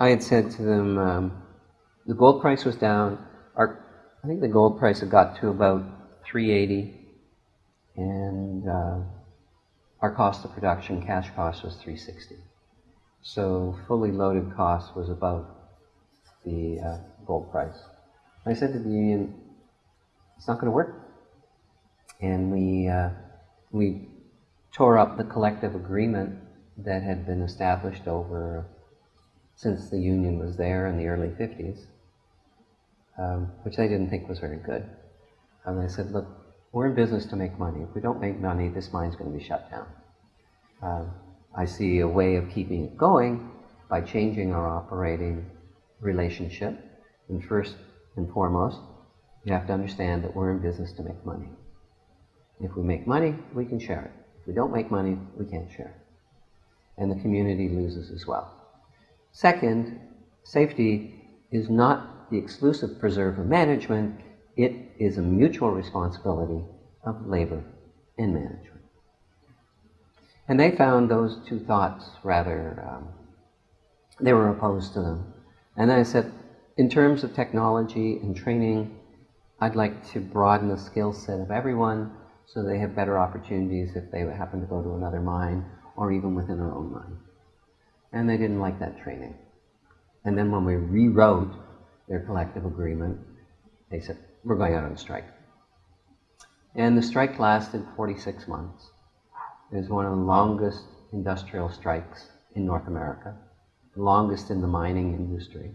I had said to them, um, the gold price was down. Our, I think the gold price had got to about 380, and uh, our cost of production, cash cost, was 360. So fully loaded cost was above the uh, gold price. I said to the union, it's not going to work. And we, uh, we tore up the collective agreement that had been established over since the union was there in the early 50s, um, which they didn't think was very good. And they said, look, we're in business to make money. If we don't make money, this mine's going to be shut down. Um, I see a way of keeping it going by changing our operating relationship. And first and foremost, you have to understand that we're in business to make money. If we make money, we can share it. If we don't make money, we can't share it. And the community loses as well. Second, safety is not the exclusive preserve of management, it is a mutual responsibility of labor and management. And they found those two thoughts rather, um, they were opposed to them. And I said, in terms of technology and training, I'd like to broaden the skill set of everyone so they have better opportunities if they happen to go to another mine or even within our own mine. And they didn't like that training. And then when we rewrote their collective agreement, they said, we're going out on strike. And the strike lasted 46 months. It was one of the longest industrial strikes in North America, the longest in the mining industry.